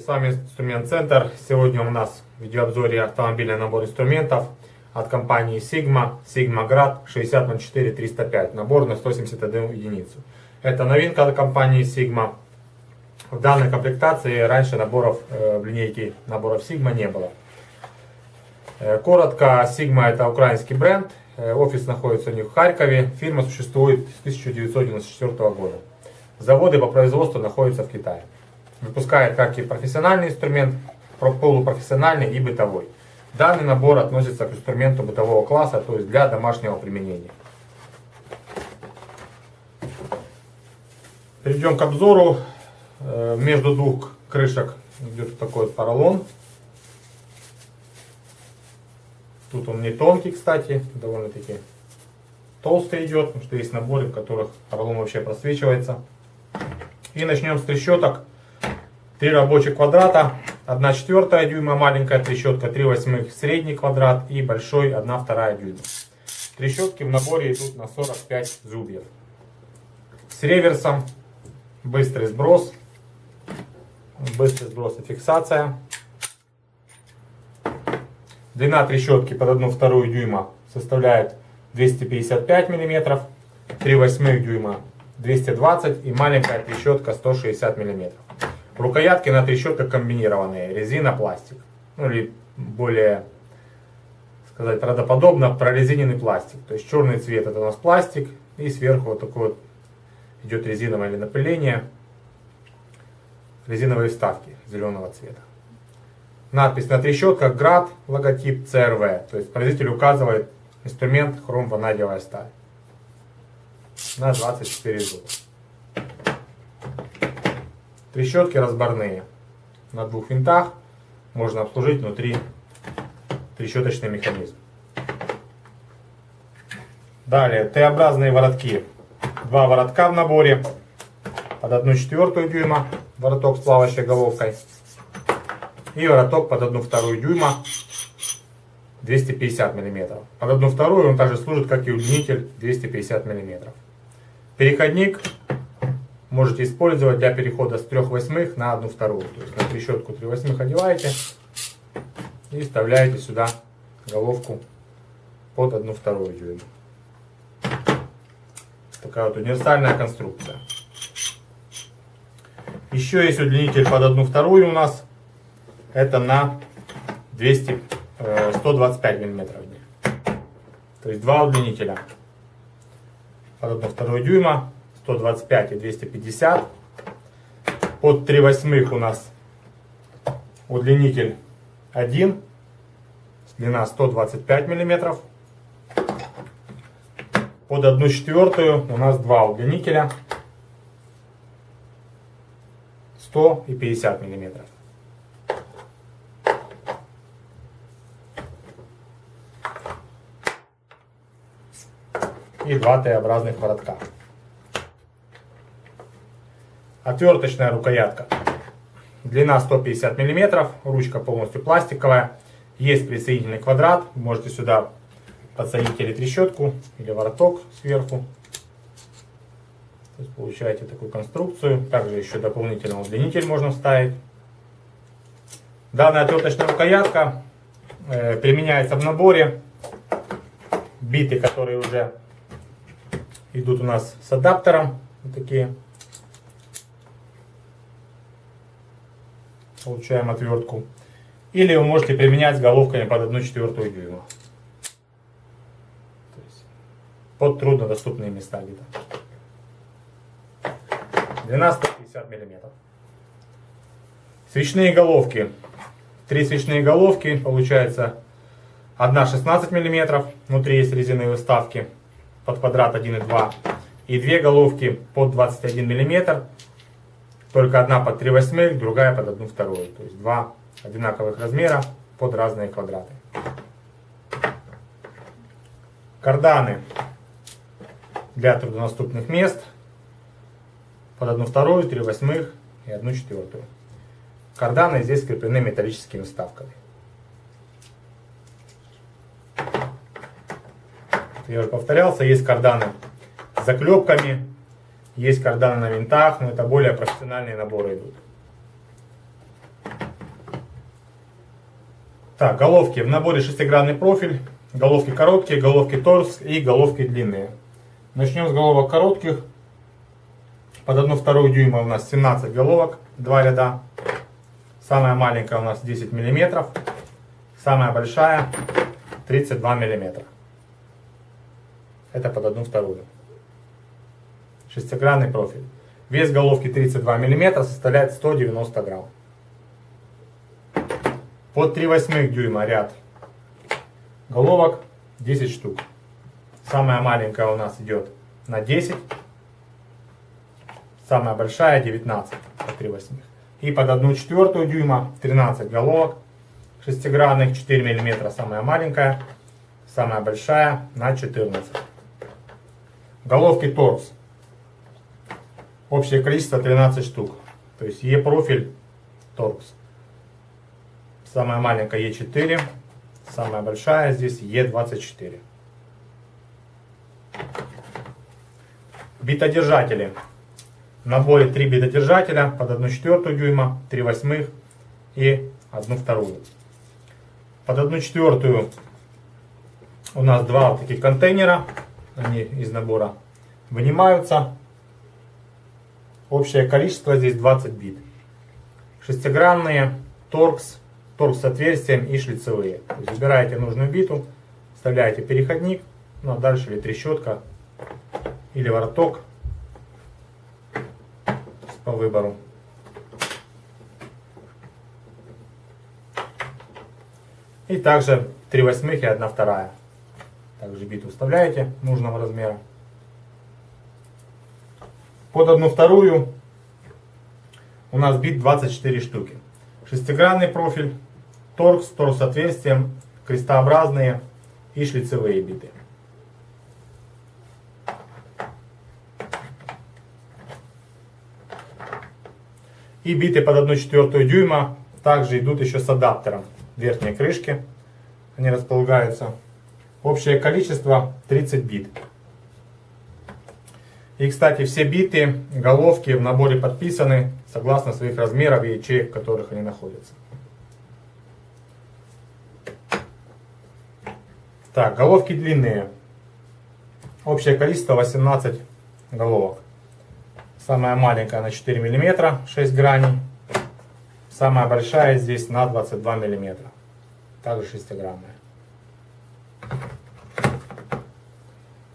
С вами Инструмент Центр. Сегодня у нас в видеообзоре автомобильный набор инструментов от компании Sigma, Sigma Grad 6004-305. Набор на 171 единицу. Это новинка от компании Sigma. В данной комплектации раньше наборов э, в линейке наборов Sigma не было. Э, коротко, Sigma это украинский бренд. Э, офис находится у них в Харькове. Фирма существует с 1994 года. Заводы по производству находятся в Китае. Выпускает как и профессиональный инструмент, полупрофессиональный и бытовой. Данный набор относится к инструменту бытового класса, то есть для домашнего применения. Перейдем к обзору. Э, между двух крышек идет такой поролон. Тут он не тонкий, кстати, довольно-таки толстый идет, потому что есть наборы, в которых поролон вообще просвечивается. И начнем с трещоток. Три рабочих квадрата, 1 четвертая дюйма маленькая трещотка, 3 восьмых средний квадрат и большой 1 вторая дюйма. Трещотки в наборе идут на 45 зубьев. С реверсом, быстрый сброс, быстрый сброс и фиксация. Длина трещотки под 1 вторую дюйма составляет 255 мм, 3 восьмых дюйма 220 и маленькая трещотка 160 мм. Рукоятки на трещотка комбинированные, резина, пластик. Ну или более сказать правдоподобно, прорезиненный пластик. То есть черный цвет это у нас пластик и сверху вот такой вот идет резиновое напыление, резиновые вставки зеленого цвета. Надпись на трещотках град, логотип CRV. То есть производитель указывает инструмент хром-ванадиевая сталь на 24 зуба. Трещотки разборные. На двух винтах можно обслужить внутри трещоточный механизм. Далее Т-образные воротки. Два воротка в наборе. Под 1 четвертую дюйма вороток с плавающей головкой. И вороток под 1 вторую дюйма 250 мм. Под 1 вторую он также служит как и удлинитель 250 мм. Переходник можете использовать для перехода с 3 восьмых на 1 вторую. То есть на трещотку 3 восьмых одеваете и вставляете сюда головку под 1 вторую дюйма. Такая вот универсальная конструкция. Еще есть удлинитель под 1 вторую у нас. Это на 200, 125 миллиметров. То есть два удлинителя. Под 1 вторую дюйма 125 и 250. Под 3 восьмых у нас удлинитель 1, длина 125 миллиметров. Под 1 четвертую у нас два удлинителя 100 и 50 миллиметров. И два Т-образных воротка. Отверточная рукоятка. Длина 150 мм, ручка полностью пластиковая. Есть присоединительный квадрат. можете сюда подсоединить или трещотку, или вороток сверху. То есть получаете такую конструкцию. Также еще дополнительный удлинитель можно вставить. Данная отверточная рукоятка э, применяется в наборе. Биты, которые уже идут у нас с адаптером. Вот такие. Получаем отвертку. Или вы можете применять головками под 1 четвертую дюйма. под труднодоступные места где-то. Длина 150 миллиметров. Свечные головки. Три свечные головки, получается одна 16 миллиметров, внутри есть резиновые вставки под квадрат 1,2 и две головки под 21 миллиметр только одна под 3 восьмых, другая под 1 вторую. То есть два одинаковых размера под разные квадраты. Карданы для труднодоступных мест под 1 вторую, 3 восьмых и 1 четвертую. Карданы здесь скреплены металлическими вставками. Я уже повторялся, есть карданы с заклепками, есть карданы на винтах, но это более профессиональные наборы идут. Так, головки. В наборе шестигранный профиль. Головки короткие, головки торс и головки длинные. Начнем с головок коротких. Под 1,2 дюйма у нас 17 головок, 2 ряда. Самая маленькая у нас 10 мм. Самая большая 32 мм. Это под 1,2. Шестигранный профиль. Вес головки 32 мм составляет 190 грамм. Под 3 восьмых дюйма ряд головок 10 штук. Самая маленькая у нас идет на 10. Самая большая 19 по 3 восьмых. И под 1 четвертую дюйма 13 головок шестигранных, 4 мм самая маленькая, самая большая на 14. Головки торс. Общее количество 13 штук. То есть Е-профиль торкс. Самая маленькая Е4, самая большая здесь Е24. Битодержатели. В наборе 3 битодержателя под 1 четвертую дюйма, 3 восьмых и 1 вторую. Под 1 четвертую у нас два таких контейнера, они из набора вынимаются. Общее количество здесь 20 бит. Шестигранные, торкс, торкс с отверстием и шлицевые. То выбираете нужную биту, вставляете переходник, ну а дальше или трещотка, или вороток по выбору. И также 3 восьмых и 1 вторая. Также биту вставляете нужного размера. Под одну вторую у нас бит 24 штуки. Шестигранный профиль, торкс, торкс с отверстием, крестообразные и шлицевые биты. И биты под 1 четвертую дюйма также идут еще с адаптером верхней крышки. Они располагаются. Общее количество 30 бит. И, кстати, все биты, головки в наборе подписаны согласно своих размеров и ячеек, в которых они находятся. Так, головки длинные. Общее количество 18 головок. Самая маленькая на 4 мм, 6 граней. Самая большая здесь на 22 мм. Также 6-граммная.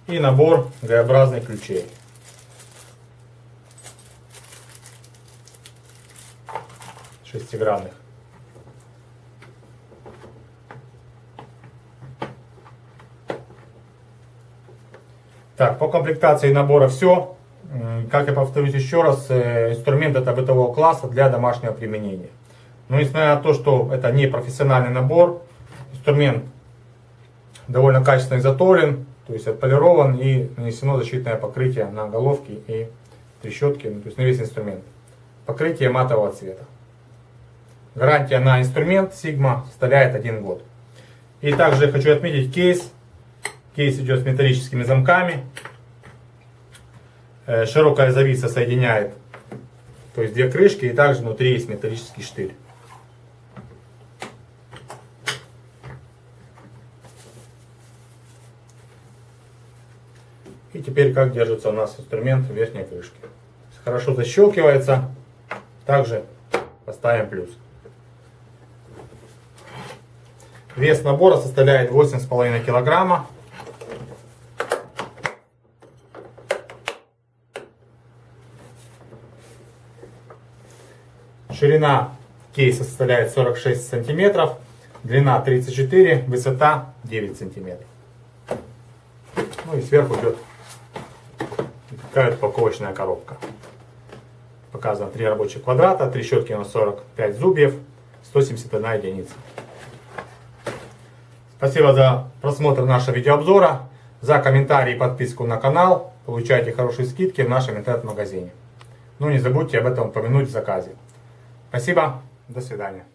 И набор Г-образных ключей. Шестигранных. Так, по комплектации набора все. Как я повторюсь еще раз, э, инструмент это бытового класса для домашнего применения. Но несмотря на то, что это не профессиональный набор, инструмент довольно качественно изготовлен, то есть отполирован и нанесено защитное покрытие на головки и трещотки, ну, то есть на весь инструмент. Покрытие матового цвета. Гарантия на инструмент Sigma составляет 1 год. И также хочу отметить кейс. Кейс идет с металлическими замками. Э, широкая зависа соединяет то есть две крышки и также внутри есть металлический штырь. И теперь как держится у нас инструмент в верхней крышке. Хорошо защелкивается. Также поставим плюс. Вес набора составляет 8,5 килограмма. Ширина кейса составляет 46 сантиметров, длина 34, высота 9 сантиметров. Ну и сверху идет такая упаковочная коробка. Показано 3 рабочих квадрата, трещотки на 45 зубьев, 171 единица. Спасибо за просмотр нашего видеообзора. За комментарии и подписку на канал получайте хорошие скидки в нашем интернет-магазине. Ну не забудьте об этом упомянуть в заказе. Спасибо, до свидания.